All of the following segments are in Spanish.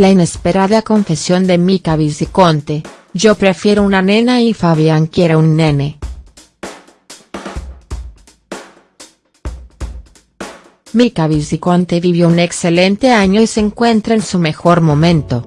La inesperada confesión de Mica Viciconte, yo prefiero una nena y Fabián quiere un nene. Mica Viciconte vivió un excelente año y se encuentra en su mejor momento.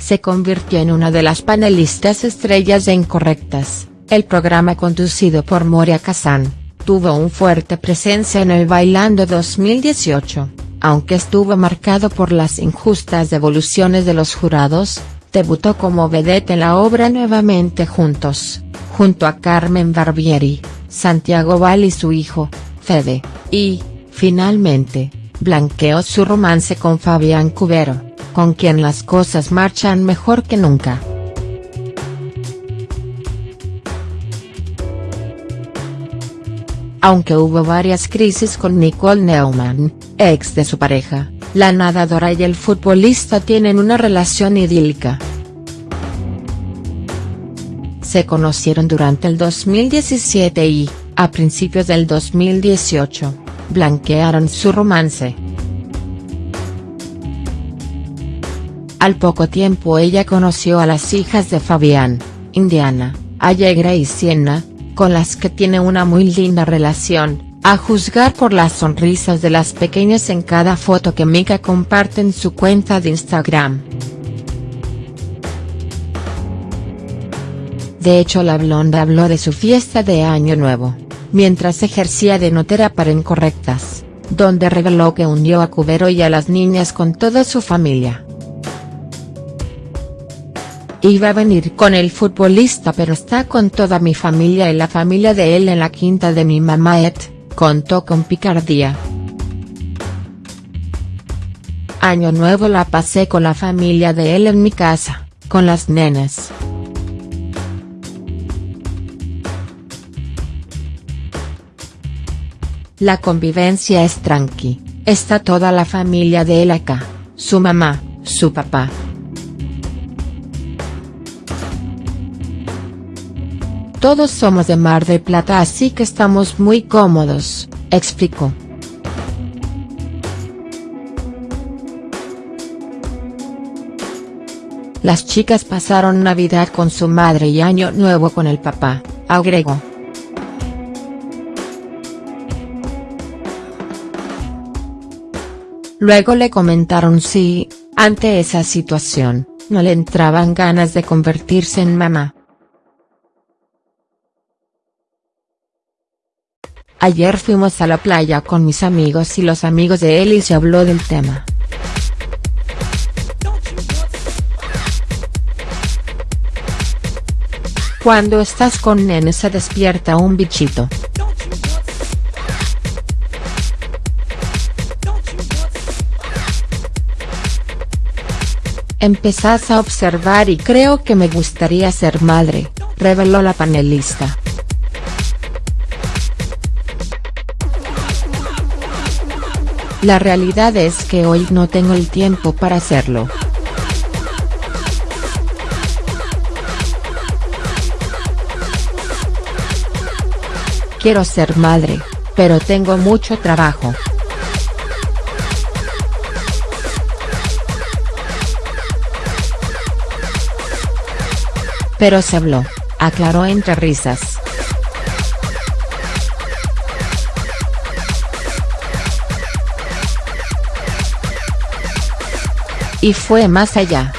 Se convirtió en una de las panelistas estrellas de Incorrectas, el programa conducido por Moria Kazan, tuvo un fuerte presencia en el Bailando 2018, aunque estuvo marcado por las injustas devoluciones de los jurados, debutó como vedette en la obra Nuevamente Juntos junto a Carmen Barbieri, Santiago Val y su hijo, Fede, y, finalmente, blanqueó su romance con Fabián Cubero, con quien las cosas marchan mejor que nunca. Aunque hubo varias crisis con Nicole Neumann, ex de su pareja, la nadadora y el futbolista tienen una relación idílica se conocieron durante el 2017 y, a principios del 2018, blanquearon su romance. Al poco tiempo ella conoció a las hijas de Fabián, Indiana, Allegra y Sienna, con las que tiene una muy linda relación, a juzgar por las sonrisas de las pequeñas en cada foto que Mika comparte en su cuenta de Instagram. De hecho la blonda habló de su fiesta de Año Nuevo, mientras ejercía de notera para Incorrectas, donde reveló que unió a Cubero y a las niñas con toda su familia. Iba a venir con el futbolista pero está con toda mi familia y la familia de él en la quinta de mi mamá Ed, contó con picardía. Año nuevo la pasé con la familia de él en mi casa, con las nenas. La convivencia es tranqui, está toda la familia de él acá, su mamá, su papá. Todos somos de Mar del Plata así que estamos muy cómodos, explicó. Las chicas pasaron Navidad con su madre y Año Nuevo con el papá, agregó. Luego le comentaron si, ante esa situación, no le entraban ganas de convertirse en mamá. Ayer fuimos a la playa con mis amigos y los amigos de él y se habló del tema. Cuando estás con nene se despierta un bichito. Empezás a observar y creo que me gustaría ser madre, reveló la panelista. La realidad es que hoy no tengo el tiempo para hacerlo. Quiero ser madre, pero tengo mucho trabajo. Pero se habló, aclaró entre risas. Y fue más allá.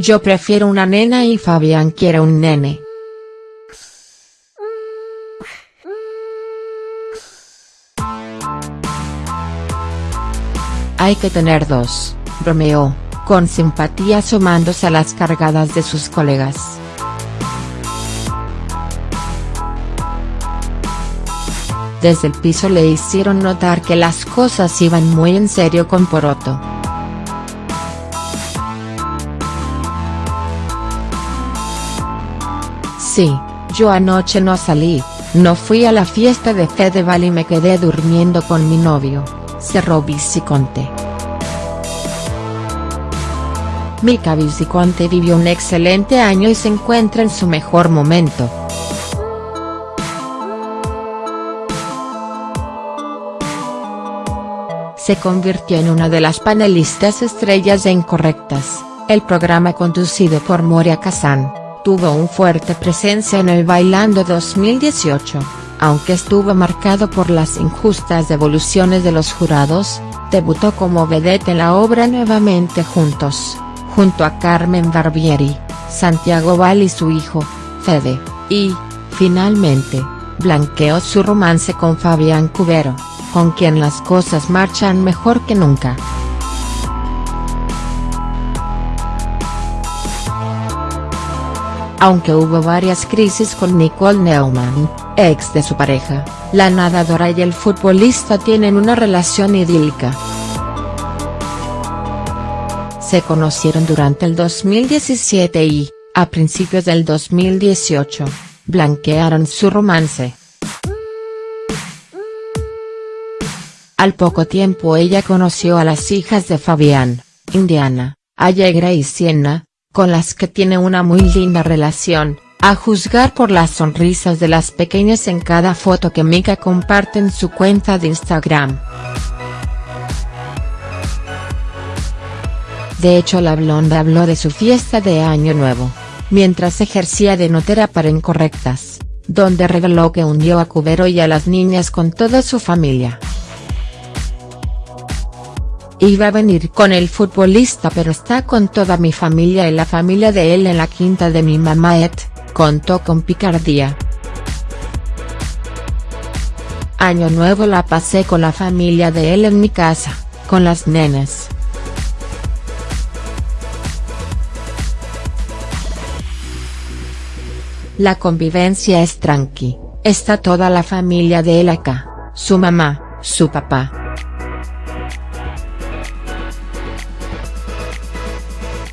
Yo prefiero una nena y Fabián quiere un nene. Hay que tener dos, bromeó, con simpatía sumándose a las cargadas de sus colegas. Desde el piso le hicieron notar que las cosas iban muy en serio con Poroto. Sí, yo anoche no salí, no fui a la fiesta de Fedeval y me quedé durmiendo con mi novio cerró Viciconte. Milka Viciconte vivió un excelente año y se encuentra en su mejor momento. Se convirtió en una de las panelistas estrellas de Incorrectas, el programa conducido por Moria Kazan, tuvo un fuerte presencia en el Bailando 2018, aunque estuvo marcado por las injustas devoluciones de los jurados, debutó como vedette en la obra Nuevamente Juntos junto a Carmen Barbieri, Santiago Val y su hijo, Fede, y, finalmente, blanqueó su romance con Fabián Cubero, con quien las cosas marchan mejor que nunca. Aunque hubo varias crisis con Nicole Neumann, ex de su pareja, la nadadora y el futbolista tienen una relación idílica se conocieron durante el 2017 y, a principios del 2018, blanquearon su romance. Al poco tiempo ella conoció a las hijas de Fabián, Indiana, Allegra y Sienna, con las que tiene una muy linda relación, a juzgar por las sonrisas de las pequeñas en cada foto que Mika comparte en su cuenta de Instagram. De hecho la blonda habló de su fiesta de Año Nuevo, mientras ejercía de notera para Incorrectas, donde reveló que hundió a Cubero y a las niñas con toda su familia. Iba a venir con el futbolista pero está con toda mi familia y la familia de él en la quinta de mi mamá Ed, contó con picardía. Año nuevo la pasé con la familia de él en mi casa, con las nenas. La convivencia es tranqui, está toda la familia de él acá, su mamá, su papá.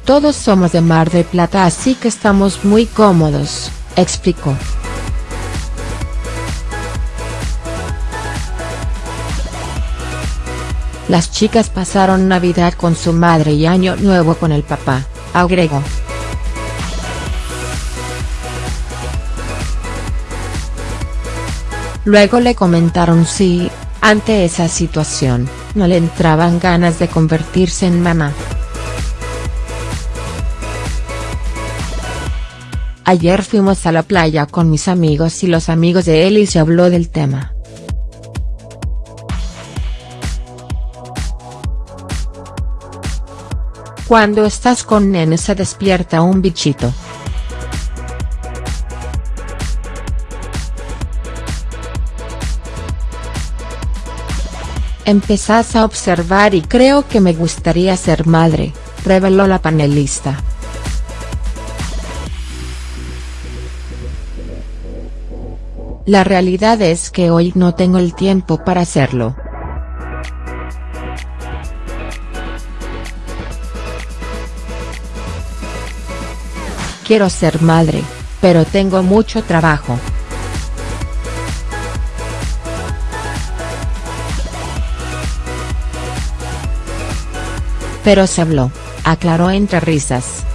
Todos somos de Mar de Plata así que estamos muy cómodos, explicó. Las chicas pasaron Navidad con su madre y Año Nuevo con el papá, agregó. Luego le comentaron si, ante esa situación, no le entraban ganas de convertirse en mamá. Ayer fuimos a la playa con mis amigos y los amigos de él y se habló del tema. Cuando estás con nene se despierta un bichito. Empezás a observar y creo que me gustaría ser madre, reveló la panelista. La realidad es que hoy no tengo el tiempo para hacerlo. Quiero ser madre, pero tengo mucho trabajo. Pero se habló, aclaró entre risas.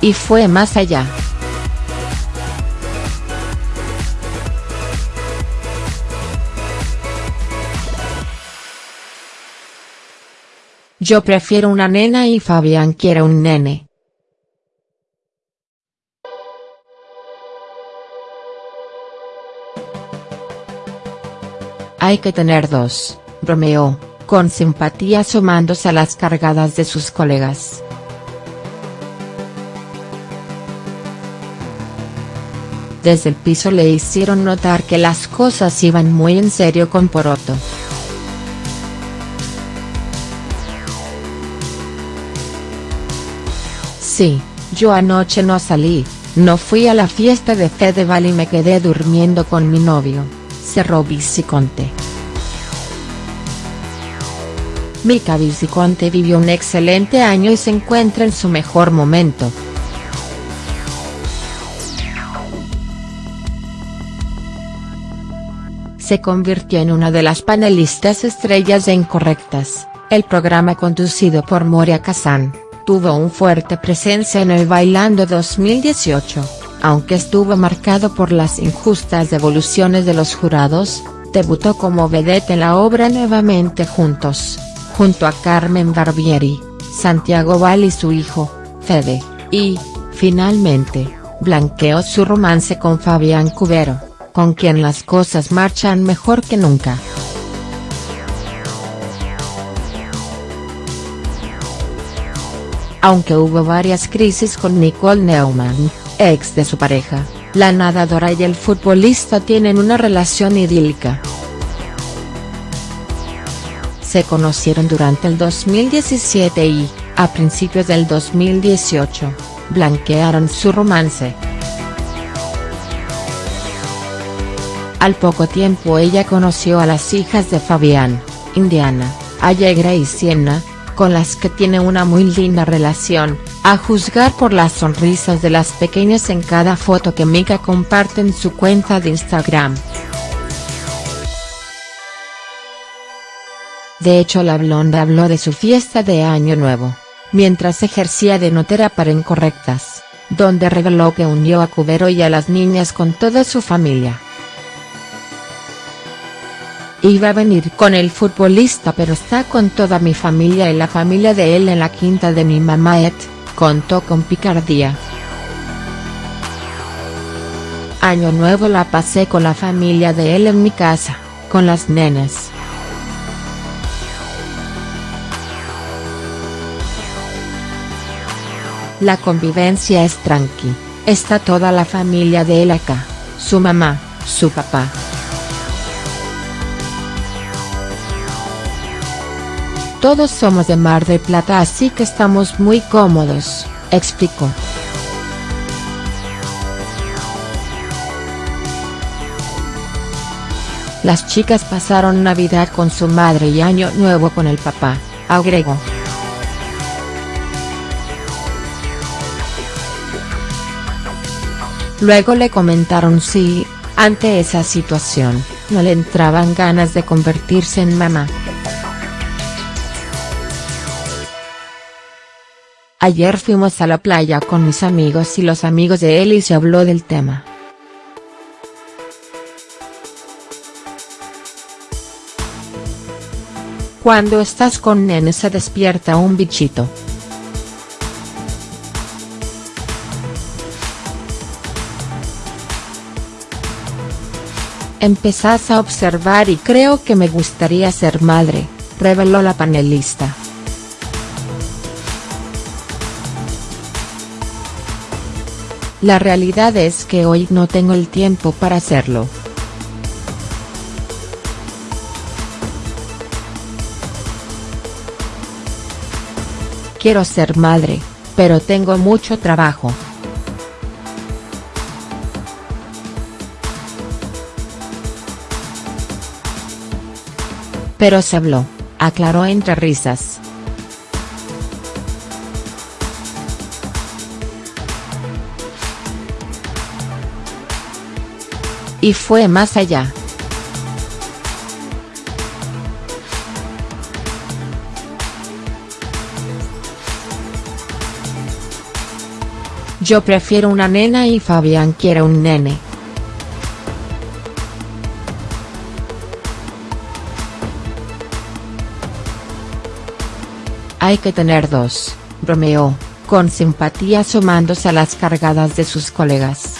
Y fue más allá. Yo prefiero una nena y Fabián quiere un nene. Hay que tener dos, bromeó, con simpatía asomándose a las cargadas de sus colegas. Desde el piso le hicieron notar que las cosas iban muy en serio con Poroto. Sí, yo anoche no salí, no fui a la fiesta de Fedeval y me quedé durmiendo con mi novio cerró Viciconte. Mika Viciconte vivió un excelente año y se encuentra en su mejor momento. Se convirtió en una de las panelistas estrellas de Incorrectas, el programa conducido por Moria Kazan, tuvo un fuerte presencia en el Bailando 2018, aunque estuvo marcado por las injustas devoluciones de los jurados, debutó como vedette en la obra Nuevamente Juntos, junto a Carmen Barbieri, Santiago Val y su hijo, Fede, y, finalmente, blanqueó su romance con Fabián Cubero, con quien las cosas marchan mejor que nunca. Aunque hubo varias crisis con Nicole Neumann, ex de su pareja, la nadadora y el futbolista tienen una relación idílica. Se conocieron durante el 2017 y, a principios del 2018, blanquearon su romance. Al poco tiempo ella conoció a las hijas de Fabián, Indiana, Allegra y Sienna, con las que tiene una muy linda relación, a juzgar por las sonrisas de las pequeñas en cada foto que Mika comparte en su cuenta de Instagram. De hecho la blonda habló de su fiesta de Año Nuevo, mientras ejercía de notera para Incorrectas, donde reveló que unió a Cubero y a las niñas con toda su familia. Iba a venir con el futbolista pero está con toda mi familia y la familia de él en la quinta de mi mamá et, contó con picardía. Año nuevo la pasé con la familia de él en mi casa, con las nenas. La convivencia es tranqui, está toda la familia de él acá, su mamá, su papá. Todos somos de Mar del Plata así que estamos muy cómodos, explicó. Las chicas pasaron Navidad con su madre y Año Nuevo con el papá, agregó. Luego le comentaron si, ante esa situación, no le entraban ganas de convertirse en mamá. Ayer fuimos a la playa con mis amigos y los amigos de él y se habló del tema. Cuando estás con nene se despierta un bichito. Empezás a observar y creo que me gustaría ser madre, reveló la panelista. La realidad es que hoy no tengo el tiempo para hacerlo. Quiero ser madre, pero tengo mucho trabajo. Pero se habló, aclaró entre risas. Y fue más allá. Yo prefiero una nena y Fabián quiere un nene. Hay que tener dos, bromeó, con simpatía sumándose a las cargadas de sus colegas.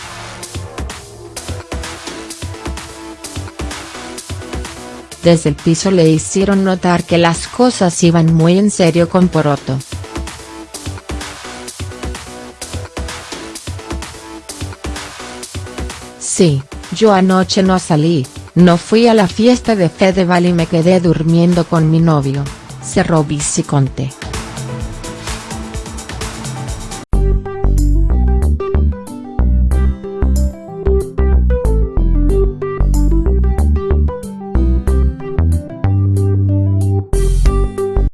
Desde el piso le hicieron notar que las cosas iban muy en serio con Poroto. Sí, yo anoche no salí, no fui a la fiesta de Fedeval y me quedé durmiendo con mi novio, cerró Conte.